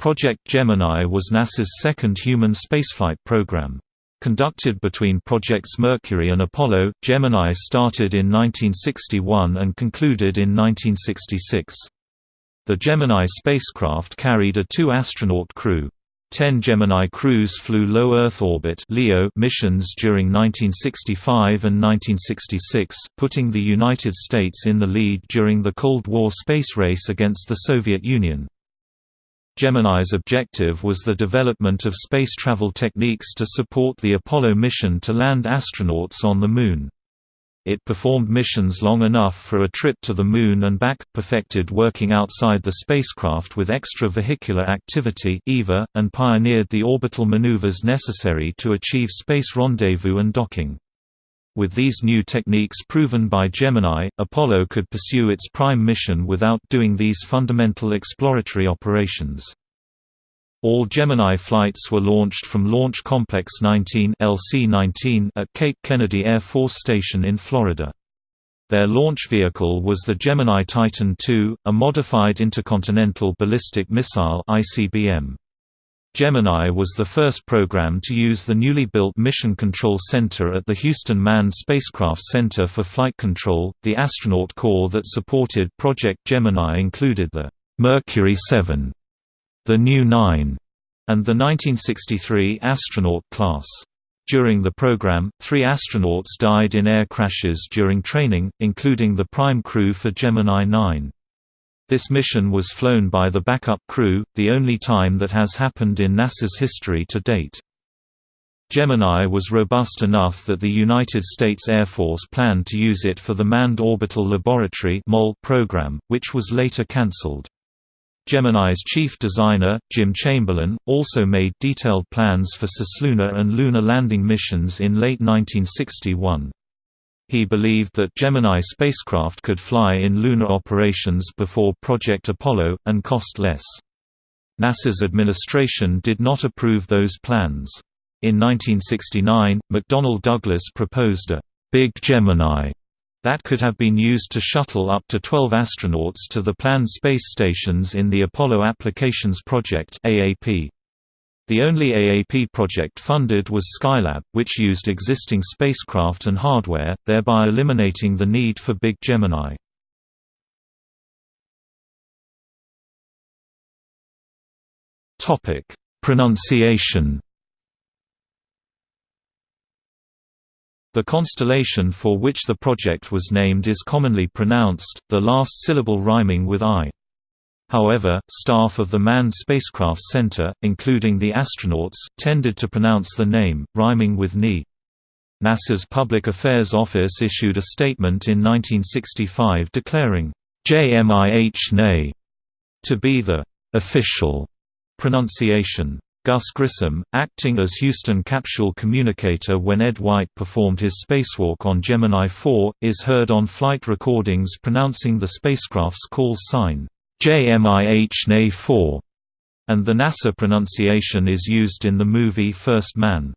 Project Gemini was NASA's second human spaceflight program. Conducted between Projects Mercury and Apollo, Gemini started in 1961 and concluded in 1966. The Gemini spacecraft carried a two-astronaut crew. Ten Gemini crews flew low Earth orbit missions during 1965 and 1966, putting the United States in the lead during the Cold War space race against the Soviet Union. Gemini's objective was the development of space travel techniques to support the Apollo mission to land astronauts on the Moon. It performed missions long enough for a trip to the Moon and back, perfected working outside the spacecraft with extravehicular activity (EVA), and pioneered the orbital maneuvers necessary to achieve space rendezvous and docking. With these new techniques proven by Gemini, Apollo could pursue its prime mission without doing these fundamental exploratory operations. All Gemini flights were launched from Launch Complex 19 LC-19 at Cape Kennedy Air Force Station in Florida. Their launch vehicle was the Gemini Titan II, a modified intercontinental ballistic missile ICBM. Gemini was the first program to use the newly built Mission Control Center at the Houston Manned Spacecraft Center for Flight Control. The astronaut corps that supported Project Gemini included the Mercury 7 the New Nine, and the 1963 astronaut class. During the program, three astronauts died in air crashes during training, including the prime crew for Gemini 9. This mission was flown by the backup crew, the only time that has happened in NASA's history to date. Gemini was robust enough that the United States Air Force planned to use it for the Manned Orbital Laboratory program, which was later cancelled. Gemini's chief designer, Jim Chamberlin, also made detailed plans for cislunar and lunar landing missions in late 1961. He believed that Gemini spacecraft could fly in lunar operations before Project Apollo, and cost less. NASA's administration did not approve those plans. In 1969, McDonnell Douglas proposed a «Big Gemini» that could have been used to shuttle up to 12 astronauts to the planned space stations in the Apollo Applications Project AAP. The only AAP project funded was Skylab, which used existing spacecraft and hardware, thereby eliminating the need for Big Gemini. Topic: Pronunciation The constellation for which the project was named is commonly pronounced, the last syllable rhyming with I. However, staff of the Manned Spacecraft Center, including the astronauts, tended to pronounce the name, rhyming with Ni. NASA's Public Affairs Office issued a statement in 1965 declaring, JMIH NE to be the official pronunciation. Gus Grissom, acting as Houston capsule communicator when Ed White performed his spacewalk on Gemini 4, is heard on flight recordings pronouncing the spacecraft's call sign, JMIH 4 and the NASA pronunciation is used in the movie First Man.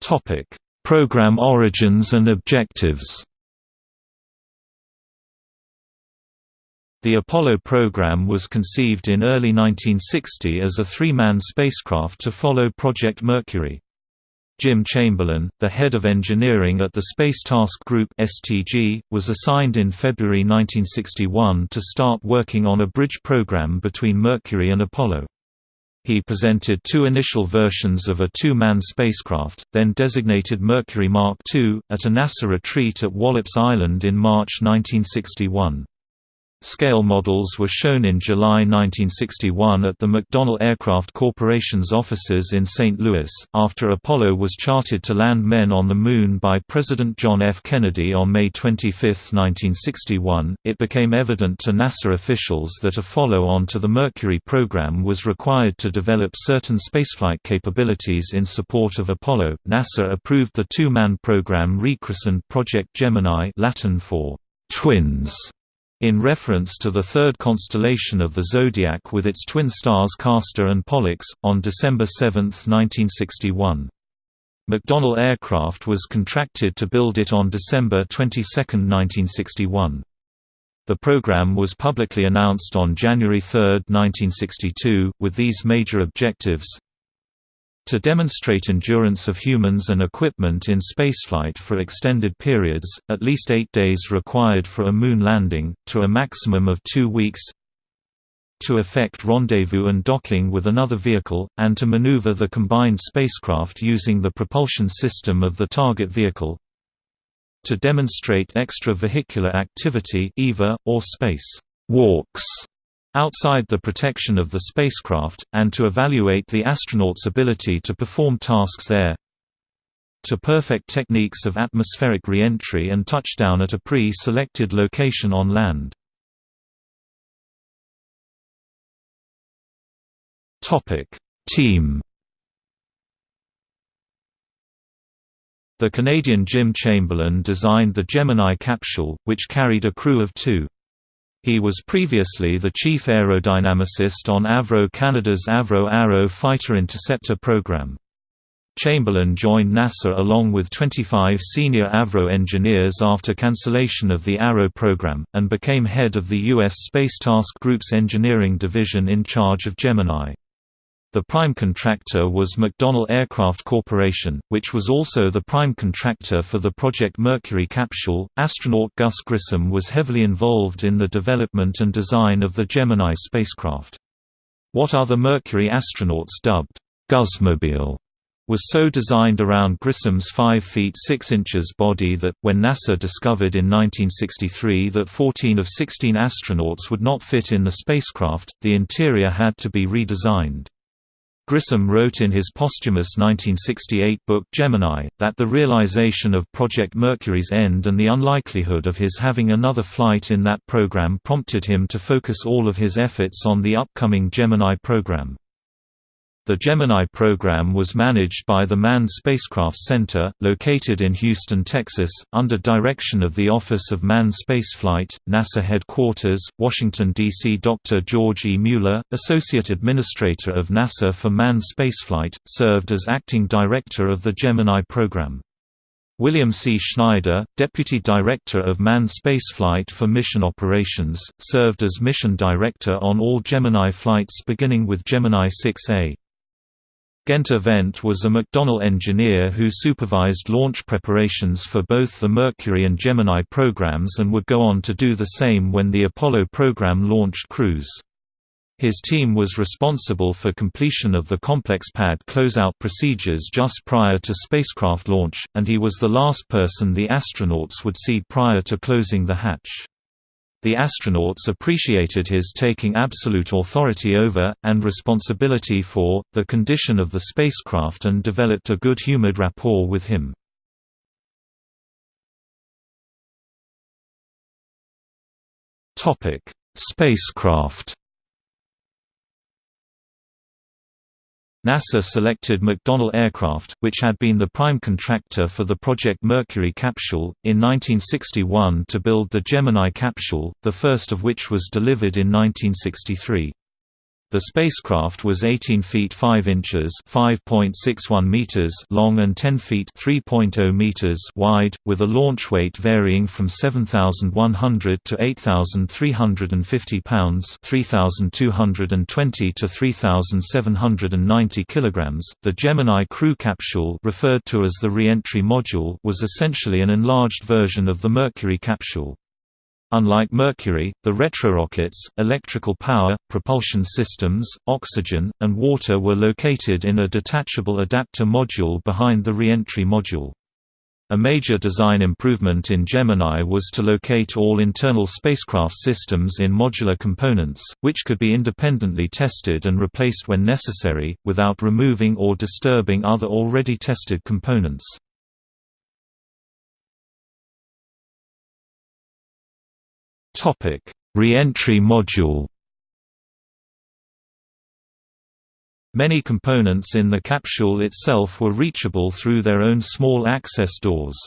Topic: Program origins and objectives The Apollo program was conceived in early 1960 as a three-man spacecraft to follow Project Mercury. Jim Chamberlin, the head of engineering at the Space Task Group (STG), was assigned in February 1961 to start working on a bridge program between Mercury and Apollo. He presented two initial versions of a two-man spacecraft, then designated Mercury Mark II, at a NASA retreat at Wallops Island in March 1961. Scale models were shown in July 1961 at the McDonnell Aircraft Corporation's offices in St. Louis. After Apollo was charted to land men on the Moon by President John F. Kennedy on May 25, 1961, it became evident to NASA officials that a follow on to the Mercury program was required to develop certain spaceflight capabilities in support of Apollo. NASA approved the two man program rechristened Project Gemini, Latin for twins in reference to the third constellation of the zodiac with its twin stars Castor and Pollux, on December 7, 1961. McDonnell Aircraft was contracted to build it on December 22, 1961. The program was publicly announced on January 3, 1962, with these major objectives to demonstrate endurance of humans and equipment in spaceflight for extended periods, at least eight days required for a moon landing, to a maximum of two weeks to effect rendezvous and docking with another vehicle, and to maneuver the combined spacecraft using the propulsion system of the target vehicle to demonstrate extravehicular activity EVA, or space walks outside the protection of the spacecraft, and to evaluate the astronaut's ability to perform tasks there to perfect techniques of atmospheric re-entry and touchdown at a pre-selected location on land. Team The Canadian Jim Chamberlin designed the Gemini capsule, which carried a crew of two. He was previously the chief aerodynamicist on Avro Canada's Avro Arrow fighter interceptor program. Chamberlin joined NASA along with 25 senior Avro engineers after cancellation of the Arrow program, and became head of the U.S. Space Task Group's engineering division in charge of Gemini. The prime contractor was McDonnell Aircraft Corporation, which was also the prime contractor for the Project Mercury capsule. Astronaut Gus Grissom was heavily involved in the development and design of the Gemini spacecraft. What other Mercury astronauts dubbed Gusmobile was so designed around Grissom's 5 feet 6 inches body that, when NASA discovered in 1963 that 14 of 16 astronauts would not fit in the spacecraft, the interior had to be redesigned. Grissom wrote in his posthumous 1968 book Gemini, that the realization of Project Mercury's end and the unlikelihood of his having another flight in that program prompted him to focus all of his efforts on the upcoming Gemini program. The Gemini program was managed by the Manned Spacecraft Center, located in Houston, Texas, under direction of the Office of Manned Spaceflight, NASA Headquarters, Washington, D.C. Dr. George E. Mueller, Associate Administrator of NASA for Manned Spaceflight, served as acting director of the Gemini program. William C. Schneider, Deputy Director of Manned Spaceflight for Mission Operations, served as Mission Director on all Gemini flights beginning with Gemini 6A. Guenter Wendt was a McDonnell engineer who supervised launch preparations for both the Mercury and Gemini programs and would go on to do the same when the Apollo program launched crews. His team was responsible for completion of the complex pad closeout procedures just prior to spacecraft launch, and he was the last person the astronauts would see prior to closing the hatch. The astronauts appreciated his taking absolute authority over, and responsibility for, the condition of the spacecraft and developed a good-humored rapport with him. Spacecraft NASA selected McDonnell Aircraft, which had been the prime contractor for the Project Mercury capsule, in 1961 to build the Gemini capsule, the first of which was delivered in 1963. The spacecraft was 18 feet 5 inches (5.61 meters) long and 10 feet (3.0 meters) wide, with a launch weight varying from 7,100 to 8,350 pounds (3,220 to 3,790 kilograms). The Gemini crew capsule, referred to as the re-entry module, was essentially an enlarged version of the Mercury capsule. Unlike Mercury, the retrorockets, electrical power, propulsion systems, oxygen, and water were located in a detachable adapter module behind the reentry module. A major design improvement in Gemini was to locate all internal spacecraft systems in modular components, which could be independently tested and replaced when necessary, without removing or disturbing other already tested components. Topic: Re-entry module. Many components in the capsule itself were reachable through their own small access doors.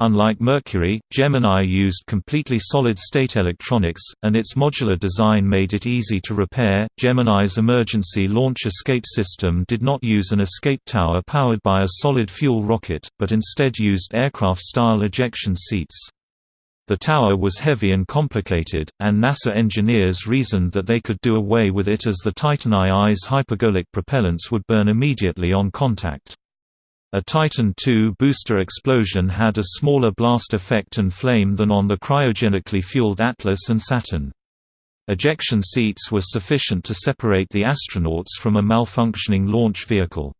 Unlike Mercury, Gemini used completely solid-state electronics, and its modular design made it easy to repair. Gemini's emergency launch escape system did not use an escape tower powered by a solid fuel rocket, but instead used aircraft-style ejection seats. The tower was heavy and complicated, and NASA engineers reasoned that they could do away with it as the Titan II's hypergolic propellants would burn immediately on contact. A Titan II booster explosion had a smaller blast effect and flame than on the cryogenically fueled Atlas and Saturn. Ejection seats were sufficient to separate the astronauts from a malfunctioning launch vehicle.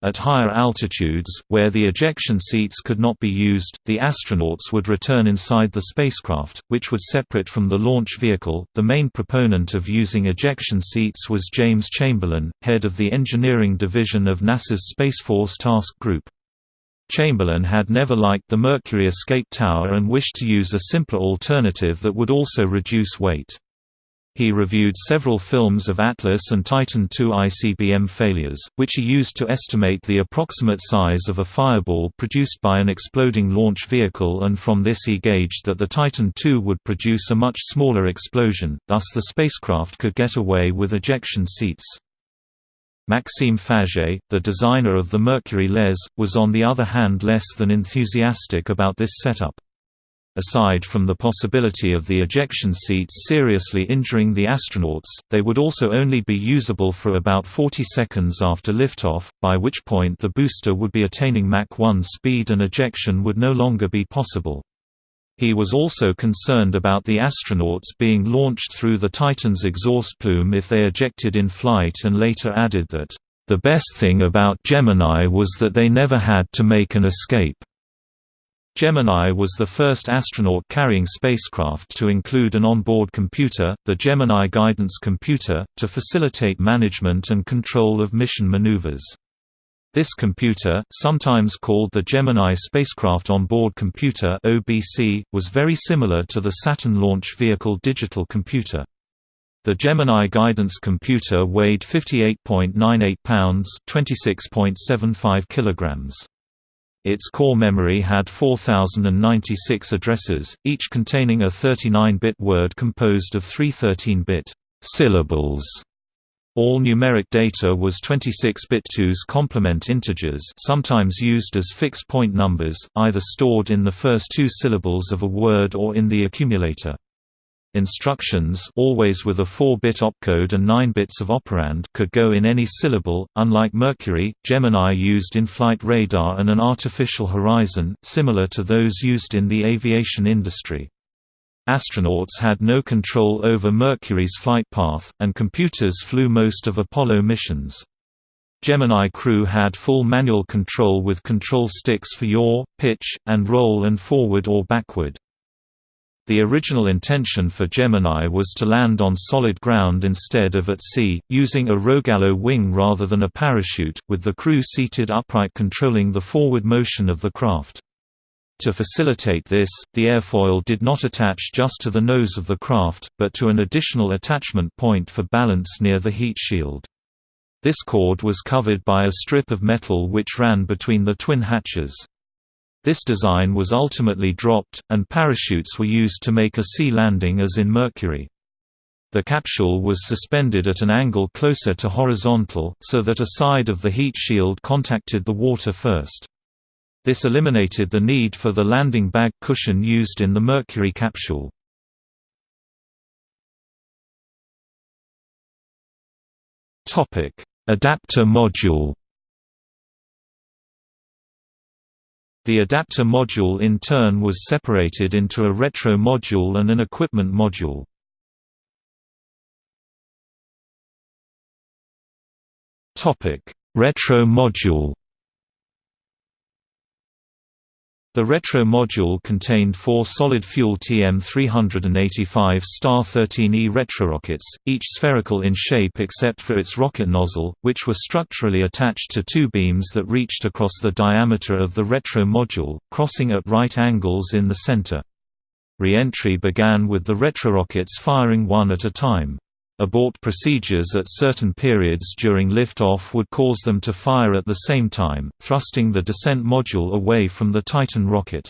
At higher altitudes, where the ejection seats could not be used, the astronauts would return inside the spacecraft, which would separate from the launch vehicle. The main proponent of using ejection seats was James Chamberlin, head of the engineering division of NASA's Space Force Task Group. Chamberlin had never liked the Mercury escape tower and wished to use a simpler alternative that would also reduce weight. He reviewed several films of Atlas and Titan II ICBM failures, which he used to estimate the approximate size of a fireball produced by an exploding launch vehicle and from this he gauged that the Titan II would produce a much smaller explosion, thus the spacecraft could get away with ejection seats. Maxime Faget, the designer of the Mercury LES, was on the other hand less than enthusiastic about this setup. Aside from the possibility of the ejection seats seriously injuring the astronauts, they would also only be usable for about 40 seconds after liftoff, by which point the booster would be attaining Mach 1 speed and ejection would no longer be possible. He was also concerned about the astronauts being launched through the Titan's exhaust plume if they ejected in flight and later added that, "...the best thing about Gemini was that they never had to make an escape." Gemini was the first astronaut-carrying spacecraft to include an onboard computer, the Gemini Guidance Computer, to facilitate management and control of mission maneuvers. This computer, sometimes called the Gemini Spacecraft Onboard Computer (OBC), was very similar to the Saturn launch vehicle digital computer. The Gemini Guidance Computer weighed 58.98 pounds (26.75 kilograms). Its core memory had 4096 addresses, each containing a 39-bit word composed of three 13-bit syllables. All numeric data was 26-bit 2's complement integers sometimes used as fixed point numbers, either stored in the first two syllables of a word or in the accumulator. Instructions always with a 4-bit opcode and 9 bits of operand could go in any syllable, unlike Mercury, Gemini used in-flight radar and an artificial horizon, similar to those used in the aviation industry. Astronauts had no control over Mercury's flight path, and computers flew most of Apollo missions. Gemini crew had full manual control with control sticks for yaw, pitch, and roll and forward or backward. The original intention for Gemini was to land on solid ground instead of at sea, using a Rogallo wing rather than a parachute, with the crew seated upright controlling the forward motion of the craft. To facilitate this, the airfoil did not attach just to the nose of the craft, but to an additional attachment point for balance near the heat shield. This cord was covered by a strip of metal which ran between the twin hatches. This design was ultimately dropped, and parachutes were used to make a sea landing as in Mercury. The capsule was suspended at an angle closer to horizontal, so that a side of the heat shield contacted the water first. This eliminated the need for the landing bag cushion used in the Mercury capsule. Adapter module The adapter module in turn was separated into a retro module and an equipment module. Retro module The retro module contained four solid-fuel TM-385 Star-13E retrorockets, each spherical in shape except for its rocket nozzle, which were structurally attached to two beams that reached across the diameter of the retro module, crossing at right angles in the center. Re-entry began with the retrorockets firing one at a time. Abort procedures at certain periods during liftoff would cause them to fire at the same time, thrusting the descent module away from the Titan rocket.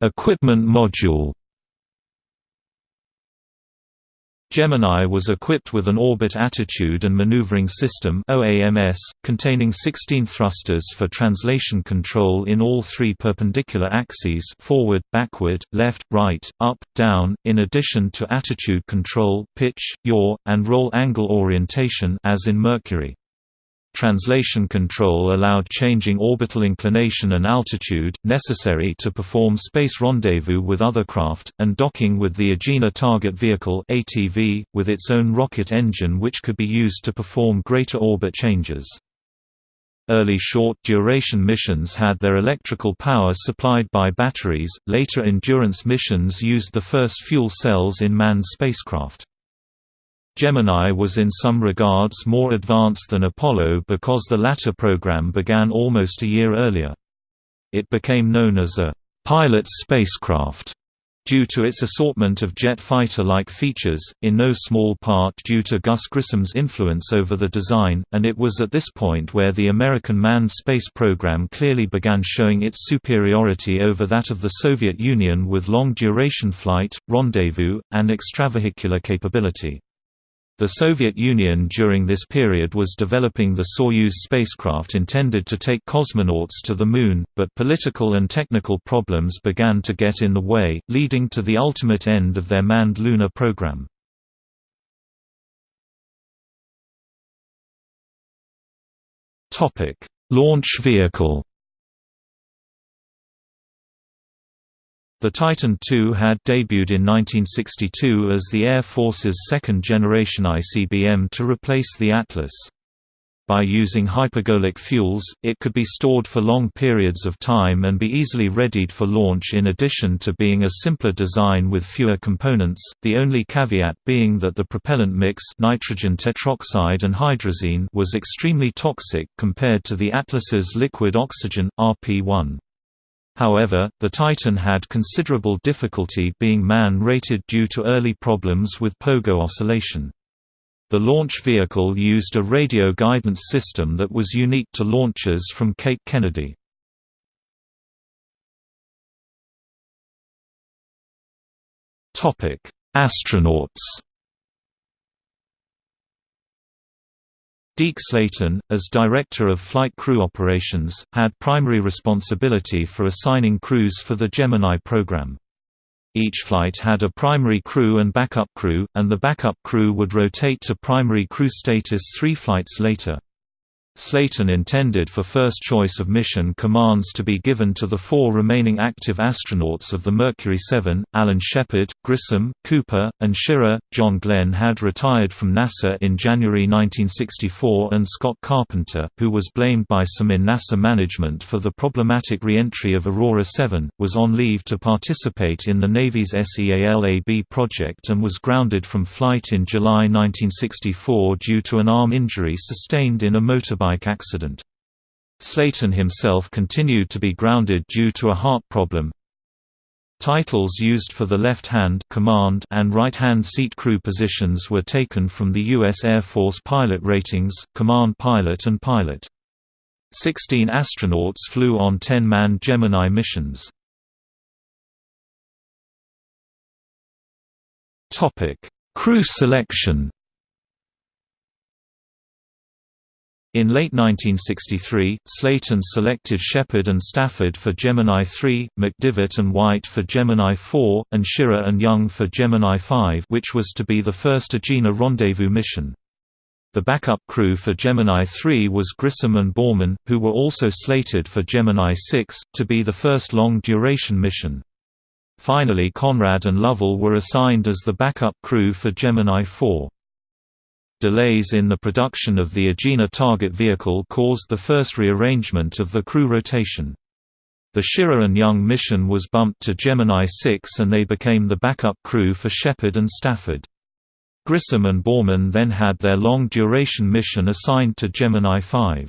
Equipment module Gemini was equipped with an Orbit Attitude and Maneuvering System containing 16 thrusters for translation control in all three perpendicular axes forward, backward, left, right, up, down, in addition to attitude control, pitch, yaw, and roll angle orientation as in Mercury. Translation control allowed changing orbital inclination and altitude, necessary to perform space rendezvous with other craft, and docking with the Agena Target Vehicle ATV, with its own rocket engine which could be used to perform greater orbit changes. Early short-duration missions had their electrical power supplied by batteries, later endurance missions used the first fuel cells in manned spacecraft. Gemini was in some regards more advanced than Apollo because the latter program began almost a year earlier. It became known as a «pilot's spacecraft» due to its assortment of jet fighter-like features, in no small part due to Gus Grissom's influence over the design, and it was at this point where the American manned space program clearly began showing its superiority over that of the Soviet Union with long-duration flight, rendezvous, and extravehicular capability. The Soviet Union during this period was developing the Soyuz spacecraft intended to take cosmonauts to the Moon, but political and technical problems began to get in the way, leading to the ultimate end of their manned lunar program. Launch vehicle The Titan II had debuted in 1962 as the Air Force's second-generation ICBM to replace the Atlas. By using hypergolic fuels, it could be stored for long periods of time and be easily readied for launch in addition to being a simpler design with fewer components, the only caveat being that the propellant mix nitrogen tetroxide and hydrazine was extremely toxic compared to the Atlas's liquid oxygen, RP-1. However, the Titan had considerable difficulty being man-rated due to early problems with pogo oscillation. The launch vehicle used a radio guidance system that was unique to launches from Cape Kennedy. Astronauts Deke Slayton, as Director of Flight Crew Operations, had primary responsibility for assigning crews for the Gemini program. Each flight had a primary crew and backup crew, and the backup crew would rotate to primary crew status three flights later. Slayton intended for first choice of mission commands to be given to the four remaining active astronauts of the Mercury 7, Alan Shepard, Grissom, Cooper, and Schirra. John Glenn had retired from NASA in January 1964 and Scott Carpenter, who was blamed by some in NASA management for the problematic re-entry of Aurora 7, was on leave to participate in the Navy's SEALAB project and was grounded from flight in July 1964 due to an arm injury sustained in a motorbike motorbike accident. Slayton himself continued to be grounded due to a heart problem. Titles used for the left-hand command and right-hand seat crew positions were taken from the U.S. Air Force pilot ratings, command pilot and pilot. Sixteen astronauts flew on 10-man Gemini missions. Crew selection In late 1963, Slayton selected Shepard and Stafford for Gemini 3, McDivitt and White for Gemini 4, and Schirra and Young for Gemini 5 which was to be the first Agena rendezvous mission. The backup crew for Gemini 3 was Grissom and Borman, who were also slated for Gemini 6, to be the first long-duration mission. Finally Conrad and Lovell were assigned as the backup crew for Gemini 4. Delays in the production of the Agena target vehicle caused the first rearrangement of the crew rotation. The Schirra and Young mission was bumped to Gemini 6 and they became the backup crew for Shepard and Stafford. Grissom and Borman then had their long-duration mission assigned to Gemini 5.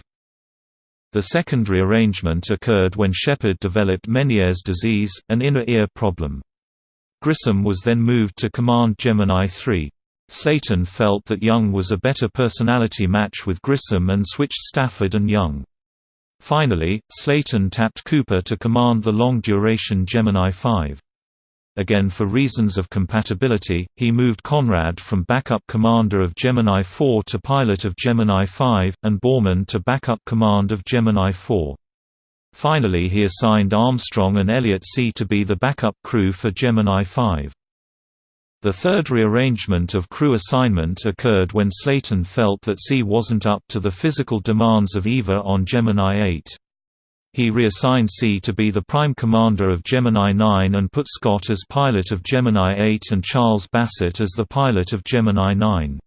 The second rearrangement occurred when Shepard developed Meniere's disease, an inner ear problem. Grissom was then moved to command Gemini 3. Slayton felt that Young was a better personality match with Grissom and switched Stafford and Young. Finally, Slayton tapped Cooper to command the long-duration Gemini 5. Again for reasons of compatibility, he moved Conrad from backup commander of Gemini 4 to pilot of Gemini 5, and Borman to backup command of Gemini 4. Finally he assigned Armstrong and Elliot See. to be the backup crew for Gemini 5. The third rearrangement of crew assignment occurred when Slayton felt that See wasn't up to the physical demands of EVA on Gemini 8. He reassigned See to be the prime commander of Gemini 9 and put Scott as pilot of Gemini 8 and Charles Bassett as the pilot of Gemini 9.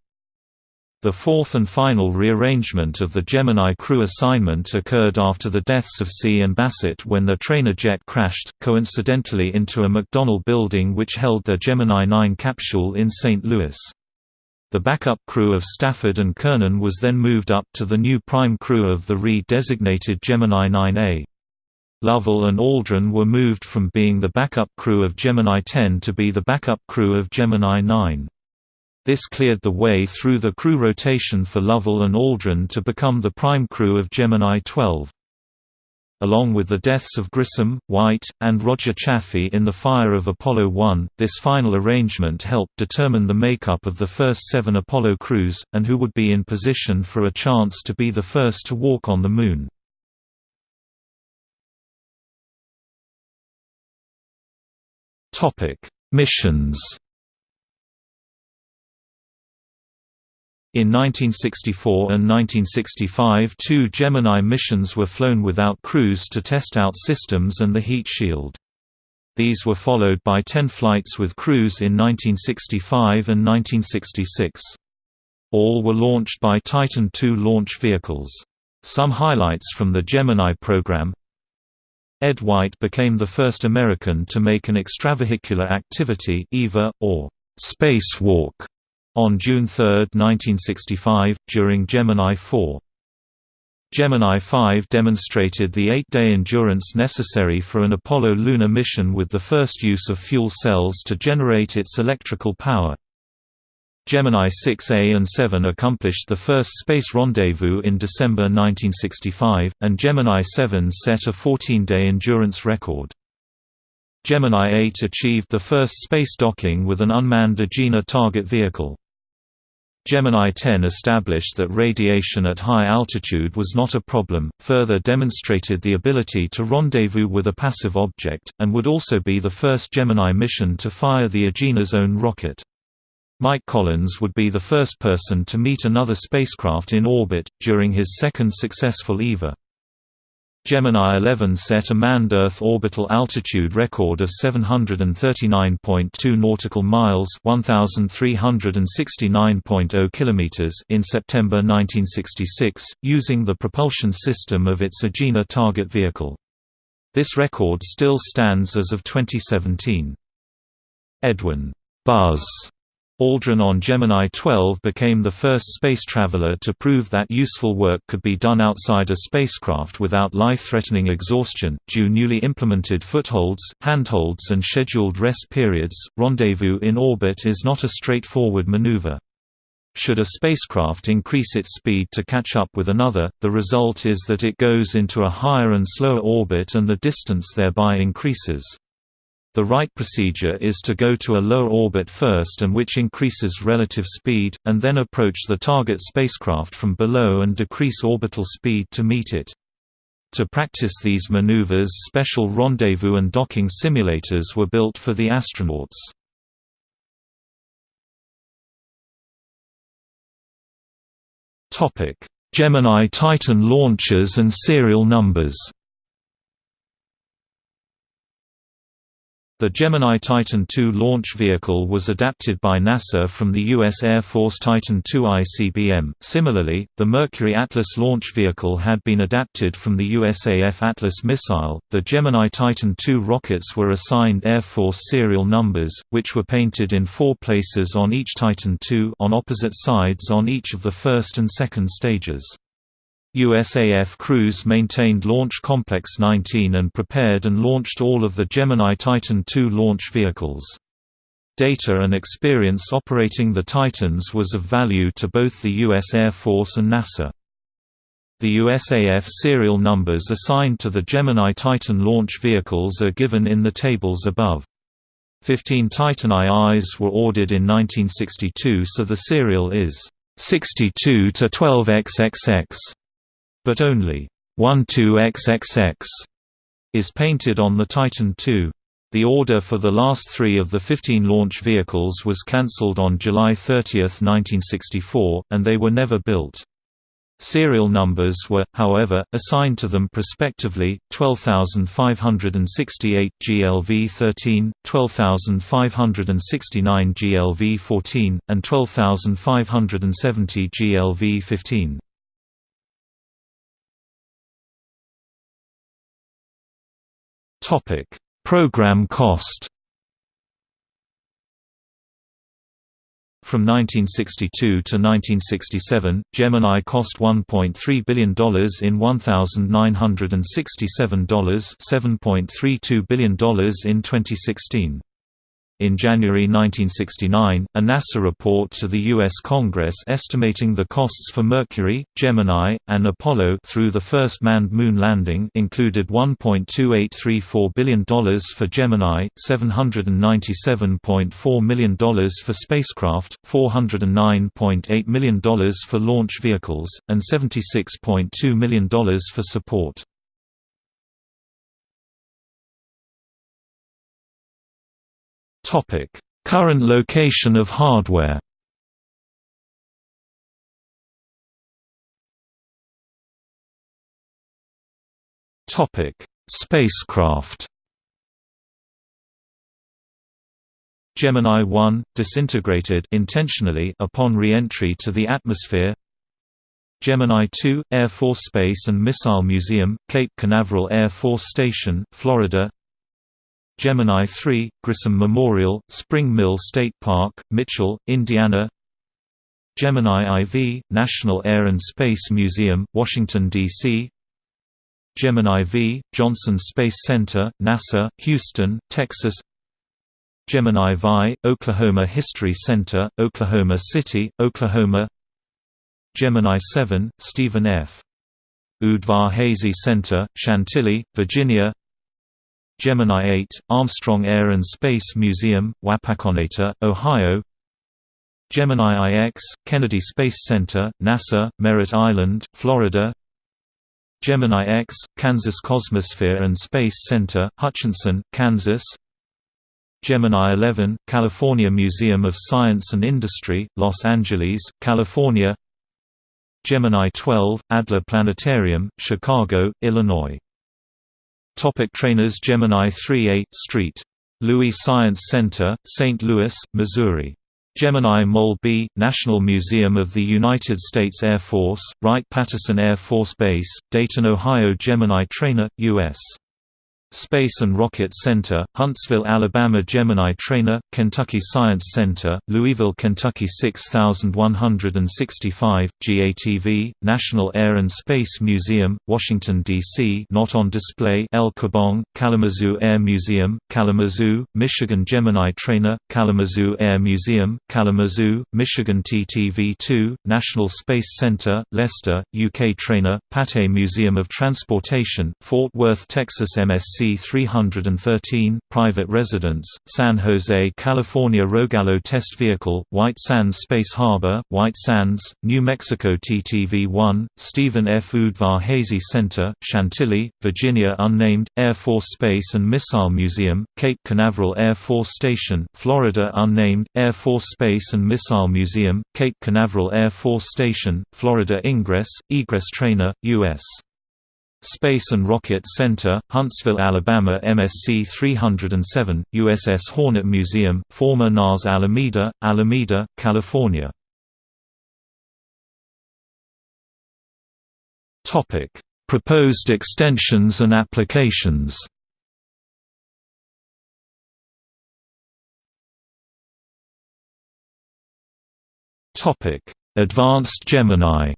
The fourth and final rearrangement of the Gemini crew assignment occurred after the deaths of See and Bassett when their trainer jet crashed, coincidentally into a McDonnell building which held their Gemini 9 capsule in St. Louis. The backup crew of Stafford and Cernan was then moved up to the new prime crew of the re-designated Gemini 9A. Lovell and Aldrin were moved from being the backup crew of Gemini 10 to be the backup crew of Gemini 9. This cleared the way through the crew rotation for Lovell and Aldrin to become the prime crew of Gemini 12 along with the deaths of Grissom, White, and Roger Chaffee in the fire of Apollo 1. This final arrangement helped determine the makeup of the first seven Apollo crews, and who would be in position for a chance to be the first to walk on the Moon. Missions In 1964 and 1965 two Gemini missions were flown without crews to test out systems and the heat shield. These were followed by ten flights with crews in 1965 and 1966. All were launched by Titan II launch vehicles. Some highlights from the Gemini program Ed White became the first American to make an extravehicular activity EVA, or spacewalk on June 3, 1965, during Gemini 4. Gemini 5 demonstrated the eight-day endurance necessary for an Apollo lunar mission with the first use of fuel cells to generate its electrical power. Gemini 6A and 7 accomplished the first space rendezvous in December 1965, and Gemini 7 set a 14-day endurance record. Gemini 8 achieved the first space docking with an unmanned Agena target vehicle. Gemini 10 established that radiation at high altitude was not a problem, further demonstrated the ability to rendezvous with a passive object, and would also be the first Gemini mission to fire the Agena's own rocket. Mike Collins would be the first person to meet another spacecraft in orbit, during his second successful EVA. Gemini 11 set a manned Earth orbital altitude record of 739.2 nautical miles (1369.0 kilometers) in September 1966, using the propulsion system of its Agena target vehicle. This record still stands as of 2017. Edwin Buzz Aldrin on Gemini 12 became the first space traveler to prove that useful work could be done outside a spacecraft without life-threatening exhaustion. Due newly implemented footholds, handholds and scheduled rest periods, rendezvous in orbit is not a straightforward maneuver. Should a spacecraft increase its speed to catch up with another, the result is that it goes into a higher and slower orbit and the distance thereby increases. The right procedure is to go to a low orbit first and which increases relative speed, and then approach the target spacecraft from below and decrease orbital speed to meet it. To practice these maneuvers special rendezvous and docking simulators were built for the astronauts. Gemini Titan launchers and serial numbers The Gemini Titan II launch vehicle was adapted by NASA from the U.S. Air Force Titan II ICBM. Similarly, the Mercury Atlas launch vehicle had been adapted from the USAF Atlas missile. The Gemini Titan II rockets were assigned Air Force serial numbers, which were painted in four places on each Titan II on opposite sides on each of the first and second stages. USAF crews maintained Launch Complex 19 and prepared and launched all of the Gemini Titan II launch vehicles. Data and experience operating the Titans was of value to both the U.S. Air Force and NASA. The USAF serial numbers assigned to the Gemini Titan launch vehicles are given in the tables above. Fifteen Titan IIs were ordered in 1962 so the serial is 62 to 12XXX, but only 12XXX is painted on the Titan II. The order for the last three of the 15 launch vehicles was cancelled on July 30, 1964, and they were never built. Serial numbers were, however, assigned to them prospectively, 12568 GLV13, 12569 GLV14, and 12570 GLV15. Program cost From 1962 to 1967, Gemini cost $1.3 billion in $1,967 $7.32 billion in 2016. In January 1969, a NASA report to the U.S. Congress estimating the costs for Mercury, Gemini, and Apollo through the first manned moon landing included $1.2834 billion for Gemini, $797.4 million for spacecraft, $409.8 million for launch vehicles, and $76.2 million for support. Current location of hardware. Topic: Spacecraft. Gemini 1 disintegrated intentionally upon re-entry to the atmosphere. Gemini 2 Air Force Space and Missile Museum, Cape Canaveral Air Force Station, Florida. Gemini 3, Grissom Memorial, Spring Mill State Park, Mitchell, Indiana Gemini IV, National Air and Space Museum, Washington, D.C. Gemini V, Johnson Space Center, NASA, Houston, Texas Gemini VI, Oklahoma History Center, Oklahoma City, Oklahoma Gemini 7, Stephen F. Udvar-Hazy Center, Chantilly, Virginia Gemini 8, Armstrong Air and Space Museum, Wapakoneta, Ohio. Gemini IX, Kennedy Space Center, NASA, Merritt Island, Florida. Gemini X, Kansas Cosmosphere and Space Center, Hutchinson, Kansas. Gemini 11, California Museum of Science and Industry, Los Angeles, California. Gemini 12, Adler Planetarium, Chicago, Illinois Topic trainers Gemini 3 8 Street. Louis Science Center, St. Louis, Missouri. Gemini Mole B, National Museum of the United States Air Force, Wright-Patterson Air Force Base, Dayton, Ohio Gemini Trainer, U.S. Space and Rocket Center, Huntsville, Alabama Gemini Trainer, Kentucky Science Center, Louisville, Kentucky 6165, GATV, National Air and Space Museum, Washington, D.C. not on display El Kibong, Kalamazoo Air Museum, Kalamazoo, Michigan Gemini Trainer, Kalamazoo Air Museum, Kalamazoo, Michigan TTV-2, National Space Center, Leicester, UK Trainer, Pate Museum of Transportation, Fort Worth, Texas MSC C-313, private residence, San Jose, California. Rogallo Test Vehicle, White Sands Space Harbor, White Sands, New Mexico. TTV-1, Stephen F. Udvar-Hazy Center, Chantilly, Virginia. Unnamed, Air Force Space and Missile Museum, Cape Canaveral Air Force Station, Florida. Unnamed, Air Force Space and Missile Museum, Cape Canaveral Air Force Station, Florida. Ingress, Egress Trainer, U.S. Space and Rocket Center, Huntsville, Alabama MSC 307, USS Hornet Museum, former NAS Alameda, Alameda, California. Proposed extensions and applications Advanced Gemini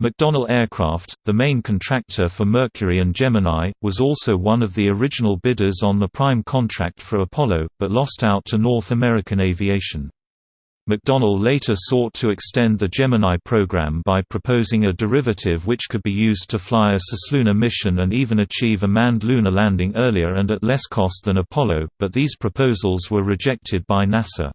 McDonnell Aircraft, the main contractor for Mercury and Gemini, was also one of the original bidders on the prime contract for Apollo, but lost out to North American Aviation. McDonnell later sought to extend the Gemini program by proposing a derivative which could be used to fly a cislunar mission and even achieve a manned lunar landing earlier and at less cost than Apollo, but these proposals were rejected by NASA.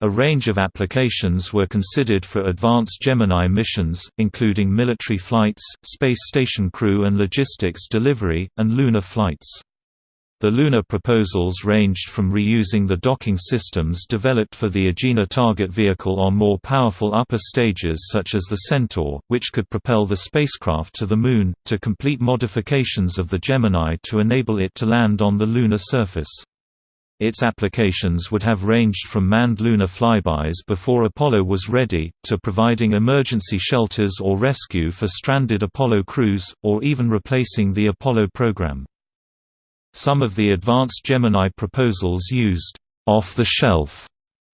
A range of applications were considered for advanced Gemini missions, including military flights, space station crew and logistics delivery, and lunar flights. The lunar proposals ranged from reusing the docking systems developed for the Agena target vehicle on more powerful upper stages such as the Centaur, which could propel the spacecraft to the Moon, to complete modifications of the Gemini to enable it to land on the lunar surface. Its applications would have ranged from manned lunar flybys before Apollo was ready, to providing emergency shelters or rescue for stranded Apollo crews, or even replacing the Apollo program. Some of the advanced Gemini proposals used off-the-shelf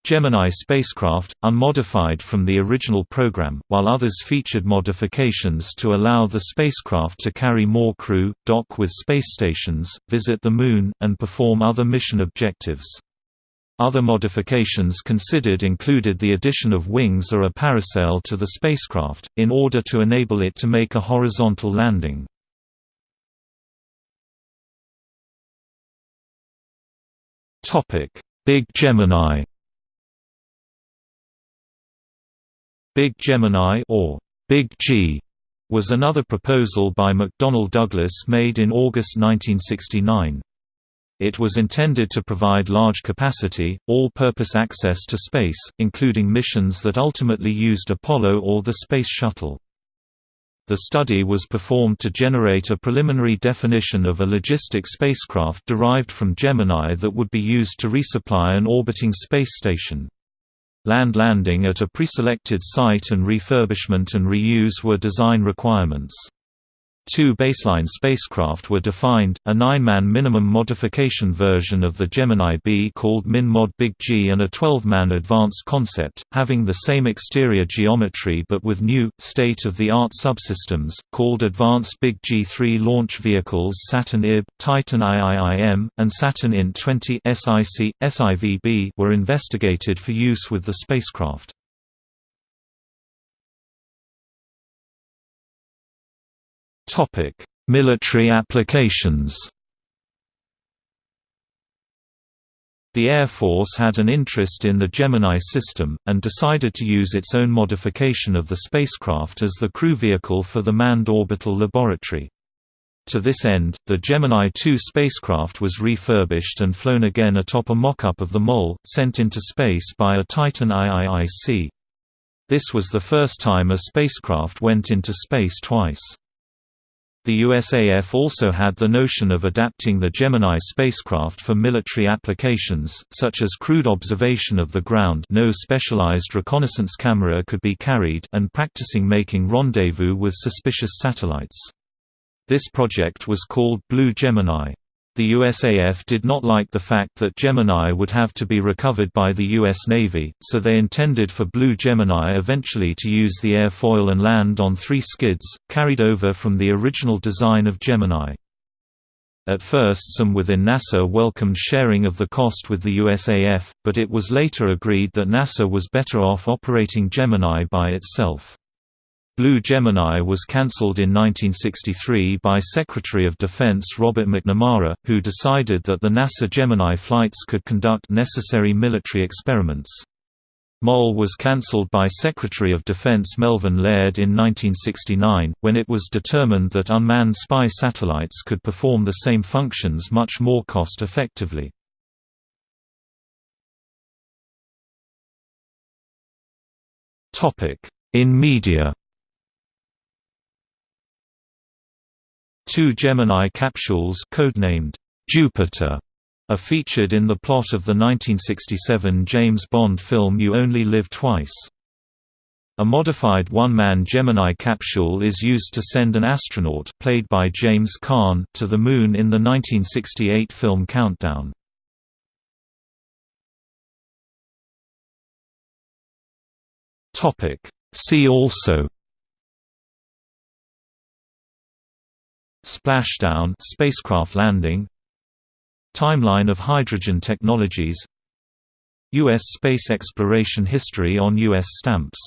Gemini spacecraft, unmodified from the original program, while others featured modifications to allow the spacecraft to carry more crew, dock with space stations, visit the Moon, and perform other mission objectives. Other modifications considered included the addition of wings or a parasail to the spacecraft, in order to enable it to make a horizontal landing. Big Gemini. Big Gemini or Big G was another proposal by McDonnell Douglas made in August 1969. It was intended to provide large capacity, all-purpose access to space, including missions that ultimately used Apollo or the Space Shuttle. The study was performed to generate a preliminary definition of a logistic spacecraft derived from Gemini that would be used to resupply an orbiting space station. Land landing at a preselected site and refurbishment and reuse were design requirements. Two baseline spacecraft were defined, a nine-man minimum modification version of the Gemini B called MinMod Big G and a 12-man advanced concept, having the same exterior geometry but with new, state-of-the-art subsystems, called Advanced Big G3 launch vehicles Saturn IB, Titan IIIM, and Saturn INT 20 SIC, SIVB were investigated for use with the spacecraft. Topic: Military applications. The Air Force had an interest in the Gemini system, and decided to use its own modification of the spacecraft as the crew vehicle for the Manned Orbital Laboratory. To this end, the Gemini 2 spacecraft was refurbished and flown again atop a mock-up of the MOL, sent into space by a Titan IIIC. This was the first time a spacecraft went into space twice. The USAF also had the notion of adapting the Gemini spacecraft for military applications, such as crude observation of the ground no specialized reconnaissance camera could be carried and practicing making rendezvous with suspicious satellites. This project was called Blue Gemini. The USAF did not like the fact that Gemini would have to be recovered by the U.S. Navy, so they intended for Blue Gemini eventually to use the airfoil and land on three skids, carried over from the original design of Gemini. At first some within NASA welcomed sharing of the cost with the USAF, but it was later agreed that NASA was better off operating Gemini by itself. Blue Gemini was cancelled in 1963 by Secretary of Defense Robert McNamara, who decided that the NASA Gemini flights could conduct necessary military experiments. MOL was cancelled by Secretary of Defense Melvin Laird in 1969, when it was determined that unmanned spy satellites could perform the same functions much more cost-effectively. In media Two Gemini capsules codenamed Jupiter are featured in the plot of the 1967 James Bond film You Only Live Twice. A modified one-man Gemini capsule is used to send an astronaut played by James Caan to the Moon in the 1968 film Countdown. See also Splashdown spacecraft landing Timeline of hydrogen technologies U.S. space exploration history on U.S. stamps